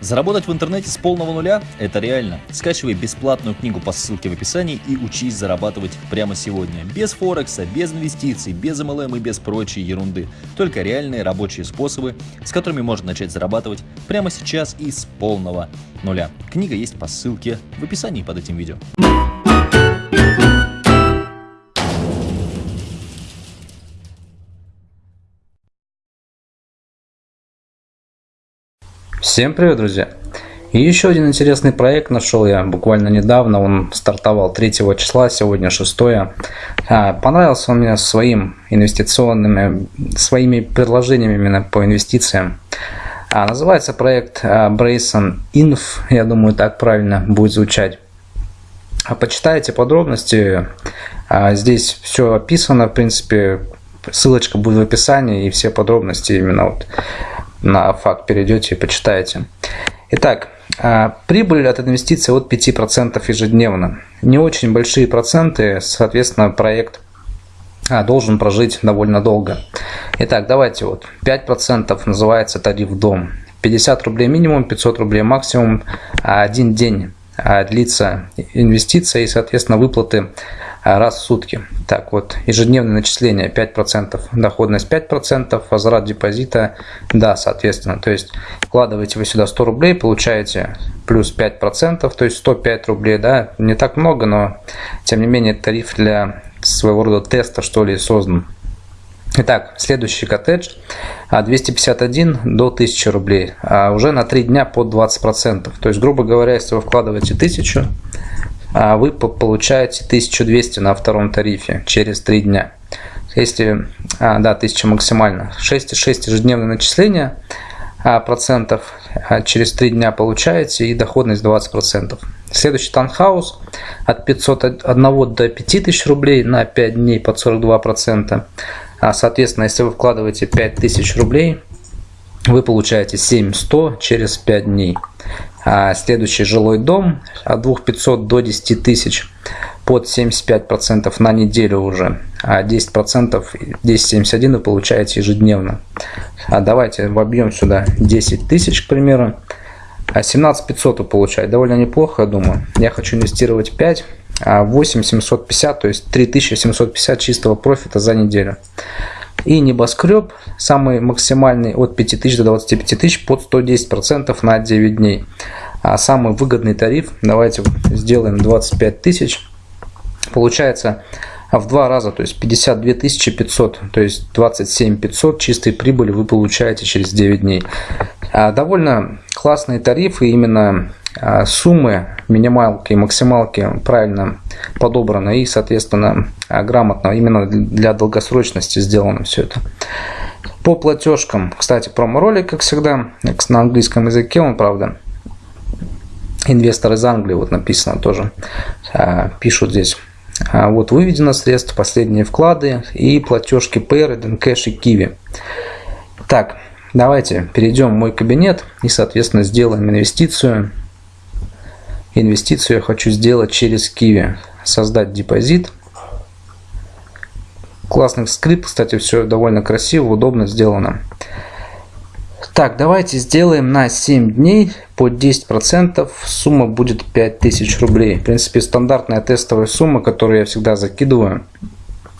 Заработать в интернете с полного нуля – это реально. Скачивай бесплатную книгу по ссылке в описании и учись зарабатывать прямо сегодня. Без Форекса, без инвестиций, без MLM и без прочей ерунды. Только реальные рабочие способы, с которыми можно начать зарабатывать прямо сейчас и с полного нуля. Книга есть по ссылке в описании под этим видео. Всем привет, друзья! И еще один интересный проект нашел я буквально недавно, он стартовал 3 числа, сегодня 6. А, понравился он мне своим инвестиционными, своими предложениями именно по инвестициям. А, называется проект а, Brayson Inf, я думаю так правильно будет звучать. Почитайте подробности, здесь все описано, в принципе, ссылочка будет в описании и все подробности именно вот на факт перейдете и почитаете. Итак, а, прибыль от инвестиций от 5% ежедневно. Не очень большие проценты, соответственно, проект а, должен прожить довольно долго. Итак, давайте вот 5% называется тариф дом. 50 рублей минимум, 500 рублей максимум, один день а, длится инвестиция и, соответственно, выплаты а, раз в сутки. Так вот, ежедневное начисление 5%, доходность 5%, возврат депозита, да, соответственно. То есть, вкладываете вы сюда 100 рублей, получаете плюс 5%, то есть 105 рублей, да, не так много, но тем не менее тариф для своего рода теста, что ли, создан. Итак, следующий коттедж 251 а, до 1000 рублей, а уже на 3 дня под 20%. То есть, грубо говоря, если вы вкладываете 1000, а вы получаете 1200 на втором тарифе через 3 дня. Если, а, да, 1000 максимально. 6,6 ежедневное начисление а, процентов а, через 3 дня получаете и доходность 20%. Следующий танхаус от 501 до 5000 рублей на 5 дней под 42%. А, соответственно, если вы вкладываете 5000 рублей, вы получаете 7100 через 5 дней. А следующий жилой дом от 2500 до 10 тысяч под 75% на неделю уже, а 10% 1071 вы получаете ежедневно. А давайте вобьем сюда 10 тысяч, к примеру, а 17500 вы получаете, довольно неплохо, я думаю. Я хочу инвестировать 5, а 8750, то есть 3750 чистого профита за неделю. И небоскреб, самый максимальный от 5000 до 25 тысяч под 110% на 9 дней. А самый выгодный тариф, давайте сделаем 25 тысяч. Получается в два раза, то есть 52 500, то есть 27 500 чистой прибыли вы получаете через 9 дней. А довольно классные тарифы, именно суммы минималки и максималки правильно подобраны и, соответственно, а, грамотно именно для долгосрочности сделано все это. По платежкам, кстати, промо-ролик, как всегда, на английском языке он, правда, инвестор из Англии, вот написано тоже, а, пишут здесь. Вот выведено средства, последние вклады и платежки Payer, Cash и Kiwi. Так, давайте перейдем в мой кабинет и, соответственно, сделаем инвестицию инвестицию я хочу сделать через Kiwi. Создать депозит. Классный скрипт, кстати, все довольно красиво, удобно сделано. Так, давайте сделаем на 7 дней по 10%. Сумма будет 5000 рублей. В принципе, стандартная тестовая сумма, которую я всегда закидываю.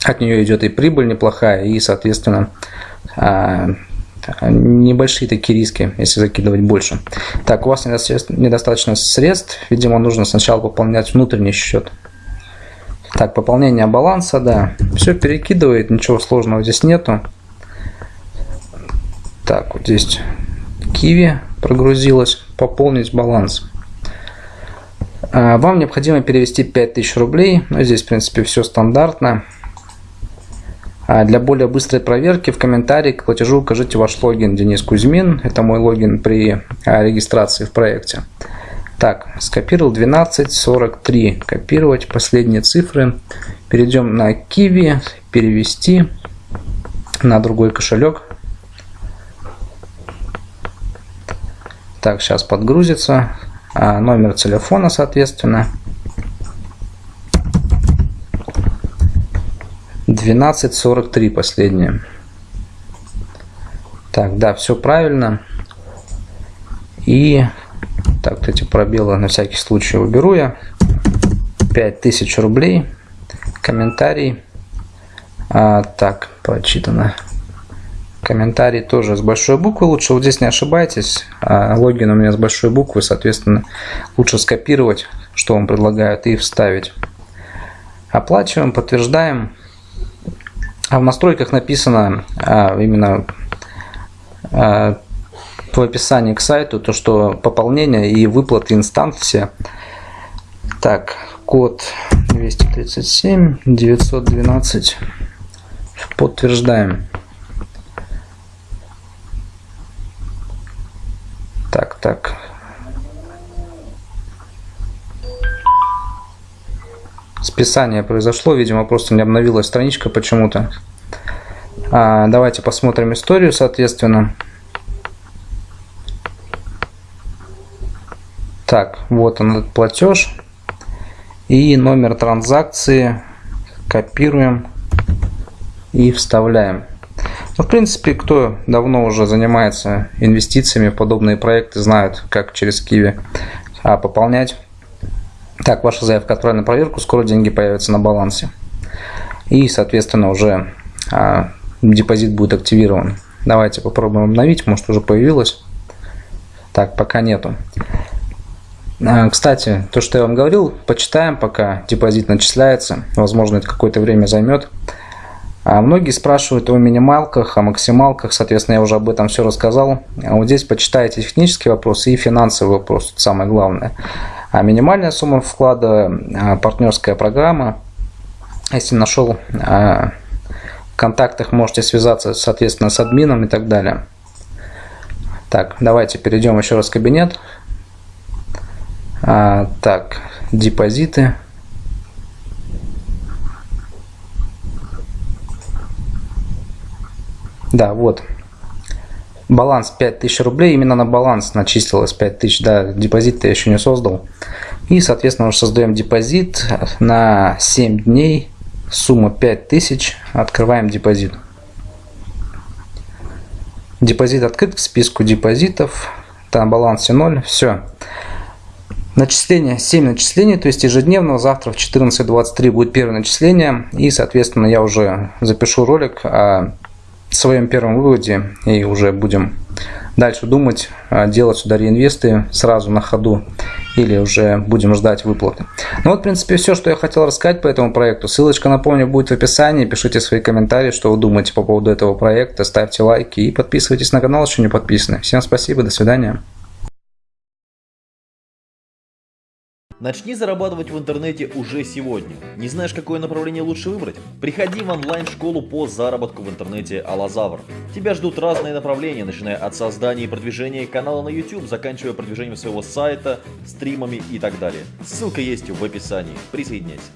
От нее идет и прибыль неплохая, и, соответственно, а, небольшие такие риски, если закидывать больше. Так, у вас недостаточно средств, видимо, нужно сначала пополнять внутренний счет. Так, пополнение баланса, да, все перекидывает, ничего сложного здесь нету. Так, вот здесь Киви прогрузилась, пополнить баланс. А, вам необходимо перевести 5000 рублей, но здесь, в принципе, все стандартно. А для более быстрой проверки в комментарии к платежу укажите ваш логин Денис Кузьмин. Это мой логин при а, регистрации в проекте. Так, скопировал 1243. Копировать последние цифры. Перейдем на Kiwi, перевести на другой кошелек. Так, сейчас подгрузится. А, номер телефона, соответственно. 12.43 последнее. Так, да, все правильно. И Так, вот эти пробелы на всякий случай уберу я. 5000 рублей. Комментарий. А, так, прочитано. Комментарий тоже с большой буквы. Лучше вот здесь не ошибайтесь. А, логин у меня с большой буквы, соответственно, лучше скопировать, что вам предлагают, и вставить. Оплачиваем, подтверждаем. А в настройках написано а, именно а, в описании к сайту, то что пополнение и выплаты инстанции. Так, код 237 912. Подтверждаем. Так, так. Списание произошло, видимо, просто не обновилась страничка почему-то. А, давайте посмотрим историю, соответственно. Так, вот он этот платеж. И номер транзакции копируем и вставляем. Ну, в принципе, кто давно уже занимается инвестициями в подобные проекты, знают, как через Киви а, пополнять. Так, ваша заявка отправлена на проверку, скоро деньги появятся на балансе. И, соответственно, уже а, депозит будет активирован. Давайте попробуем обновить, может уже появилось. Так, пока нету. А, кстати, то, что я вам говорил, почитаем, пока депозит начисляется. Возможно, это какое-то время займет. А многие спрашивают о минималках, о максималках, соответственно, я уже об этом все рассказал. А вот здесь почитайте технические вопросы и финансовый вопрос, самое главное. А минимальная сумма вклада, а, партнерская программа. Если нашел в контактах, можете связаться, соответственно, с админом и так далее. Так, давайте перейдем еще раз в кабинет. А, так, депозиты. Да, вот. Баланс 5000 рублей. Именно на баланс начислилось 5000. Да, депозит я еще не создал. И, соответственно, уже создаем депозит на 7 дней. Сумма 5000. Открываем депозит. Депозит открыт к списку депозитов. На балансе 0. Все. Начисление, 7 начислений, то есть ежедневно, завтра в 14.23 будет первое начисление, и, соответственно, я уже запишу ролик о своем первом выводе, и уже будем дальше думать, делать сюда реинвесты сразу на ходу, или уже будем ждать выплаты. Ну вот, в принципе, все, что я хотел рассказать по этому проекту. Ссылочка, напомню, будет в описании. Пишите свои комментарии, что вы думаете по поводу этого проекта. Ставьте лайки и подписывайтесь на канал, если не подписаны. Всем спасибо, до свидания. Начни зарабатывать в интернете уже сегодня. Не знаешь, какое направление лучше выбрать? Приходи в онлайн-школу по заработку в интернете Алазавр. Тебя ждут разные направления, начиная от создания и продвижения канала на YouTube, заканчивая продвижением своего сайта, стримами и так далее. Ссылка есть в описании. Присоединяйся.